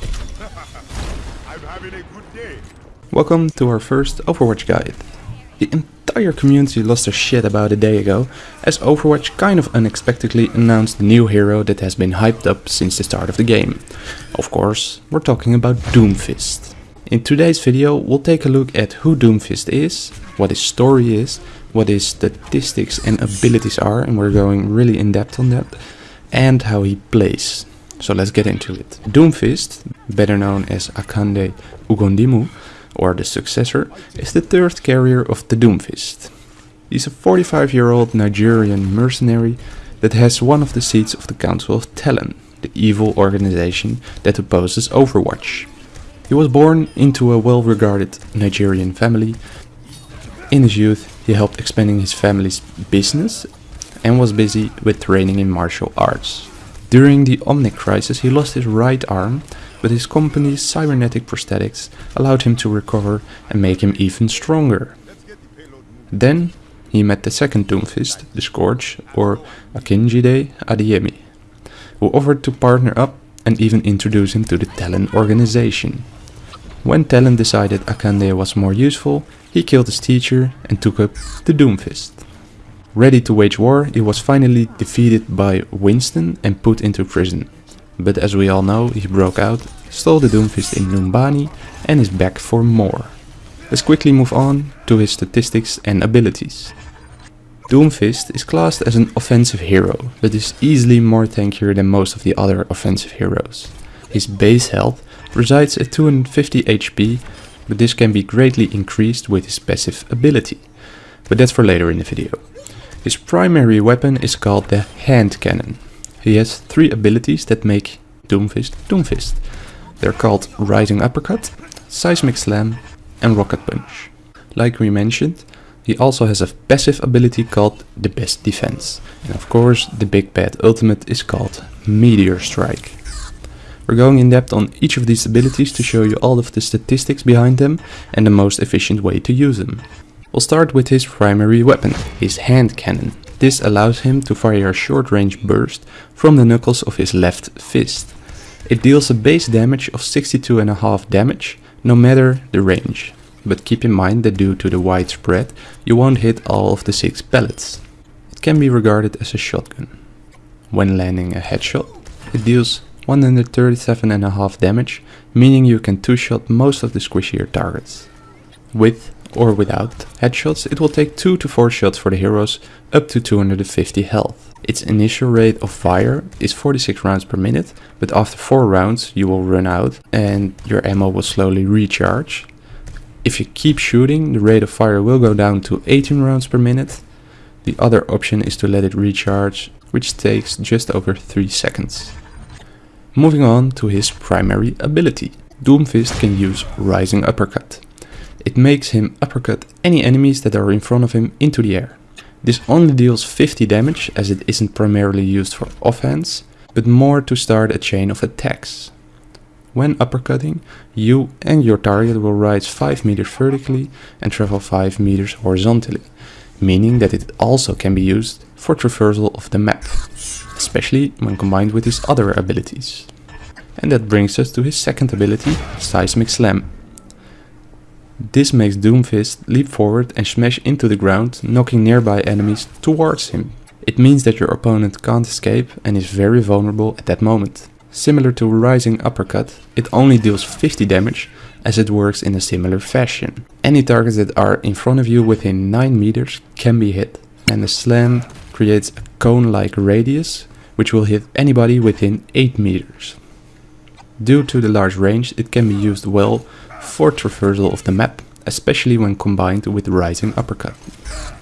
I'm having a good day. Welcome to our first Overwatch guide. The entire community lost their shit about a day ago, as Overwatch kind of unexpectedly announced the new hero that has been hyped up since the start of the game. Of course, we're talking about Doomfist. In today's video, we'll take a look at who Doomfist is, what his story is, what his statistics and abilities are, and we're going really in depth on that, and how he plays. So let's get into it. Doomfist, better known as Akande Ogundimu, or the successor, is the third carrier of the Doomfist. He's a 45 year old Nigerian mercenary that has one of the seats of the Council of Talon, the evil organization that opposes Overwatch. He was born into a well regarded Nigerian family. In his youth, he helped expanding his family's business and was busy with training in martial arts. During the Omnic crisis, he lost his right arm, but his company's cybernetic prosthetics allowed him to recover and make him even stronger. Then he met the second Doomfist, the Scourge, or Akinjide Adeyemi, who offered to partner up and even introduce him to the Talon organization. When Talon decided Akande was more useful, he killed his teacher and took up the Doomfist. Ready to wage war, he was finally defeated by Winston and put into prison. But as we all know, he broke out, stole the Doomfist in Numbani and is back for more. Let's quickly move on to his statistics and abilities. Doomfist is classed as an offensive hero, but is easily more tankier than most of the other offensive heroes. His base health resides at 250 HP, but this can be greatly increased with his passive ability. But that's for later in the video. His primary weapon is called the hand cannon. He has three abilities that make Doomfist Doomfist. They're called Rising Uppercut, Seismic Slam and Rocket Punch. Like we mentioned, he also has a passive ability called the Best Defense. And of course, the big bad ultimate is called Meteor Strike. We're going in depth on each of these abilities to show you all of the statistics behind them and the most efficient way to use them. We'll start with his primary weapon, his hand cannon. This allows him to fire a short range burst from the knuckles of his left fist. It deals a base damage of 62.5 damage, no matter the range. But keep in mind that due to the wide spread, you won't hit all of the 6 pellets. It can be regarded as a shotgun. When landing a headshot, it deals 137.5 damage, meaning you can two-shot most of the squishier targets. With or without headshots, it will take 2 to 4 shots for the heroes up to 250 health. Its initial rate of fire is 46 rounds per minute, but after 4 rounds you will run out and your ammo will slowly recharge. If you keep shooting, the rate of fire will go down to 18 rounds per minute. The other option is to let it recharge, which takes just over 3 seconds. Moving on to his primary ability. Doomfist can use Rising Uppercut. It makes him uppercut any enemies that are in front of him into the air. This only deals 50 damage as it isn't primarily used for offense, but more to start a chain of attacks. When uppercutting, you and your target will rise 5 meters vertically and travel 5 meters horizontally, meaning that it also can be used for traversal of the map, especially when combined with his other abilities. And that brings us to his second ability, Seismic Slam. This makes Doomfist leap forward and smash into the ground, knocking nearby enemies towards him. It means that your opponent can't escape and is very vulnerable at that moment. Similar to Rising Uppercut, it only deals 50 damage as it works in a similar fashion. Any targets that are in front of you within 9 meters can be hit, and the slam creates a cone-like radius which will hit anybody within 8 meters. Due to the large range, it can be used well for traversal of the map, especially when combined with Rising Uppercut.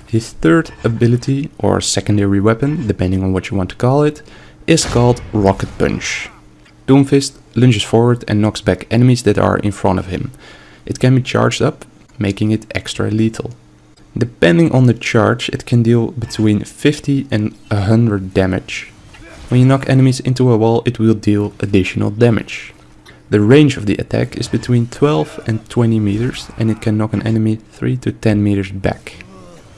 His third ability, or secondary weapon, depending on what you want to call it, is called Rocket Punch. Doomfist lunges forward and knocks back enemies that are in front of him. It can be charged up, making it extra lethal. Depending on the charge, it can deal between 50 and 100 damage. When you knock enemies into a wall, it will deal additional damage. The range of the attack is between 12 and 20 meters and it can knock an enemy 3 to 10 meters back.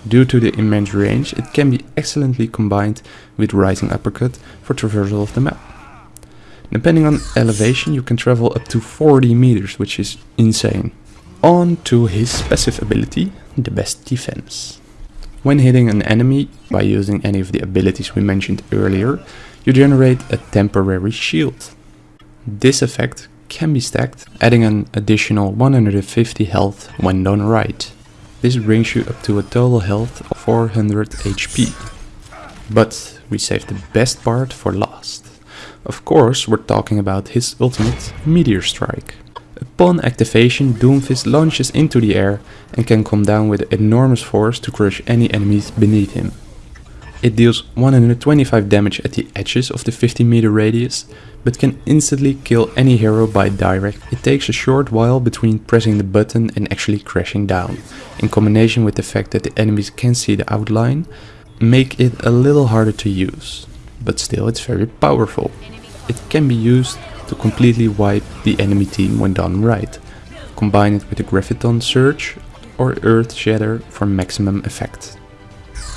Due to the immense range, it can be excellently combined with Rising Uppercut for traversal of the map. Depending on elevation you can travel up to 40 meters, which is insane. On to his passive ability, the best defense. When hitting an enemy by using any of the abilities we mentioned earlier, you generate a temporary shield. This effect can be stacked, adding an additional 150 health when done right. This brings you up to a total health of 400 HP. But we saved the best part for last. Of course, we're talking about his ultimate Meteor Strike. Upon activation, Doomfist launches into the air and can come down with enormous force to crush any enemies beneath him. It deals 125 damage at the edges of the 50 meter radius, but can instantly kill any hero by direct. It takes a short while between pressing the button and actually crashing down, in combination with the fact that the enemies can see the outline, make it a little harder to use. But still it's very powerful. It can be used to completely wipe the enemy team when done right. Combine it with the Graviton Surge or Earth Shatter for maximum effect.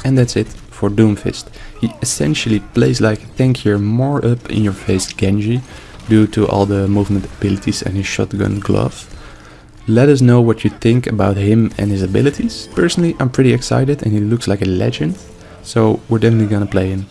And that's it for Doomfist. He essentially plays like a tankier more up in your face Genji due to all the movement abilities and his shotgun glove. Let us know what you think about him and his abilities. Personally I'm pretty excited and he looks like a legend, so we're definitely gonna play him.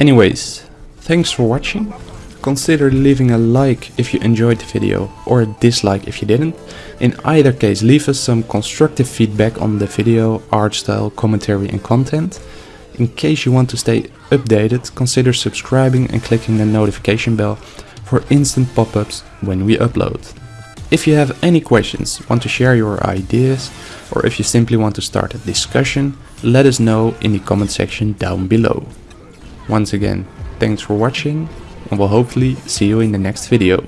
Anyways, thanks for watching. Consider leaving a like if you enjoyed the video or a dislike if you didn't. In either case leave us some constructive feedback on the video, art style, commentary and content. In case you want to stay updated, consider subscribing and clicking the notification bell for instant pop-ups when we upload. If you have any questions, want to share your ideas, or if you simply want to start a discussion, let us know in the comment section down below. Once again, thanks for watching and we'll hopefully see you in the next video.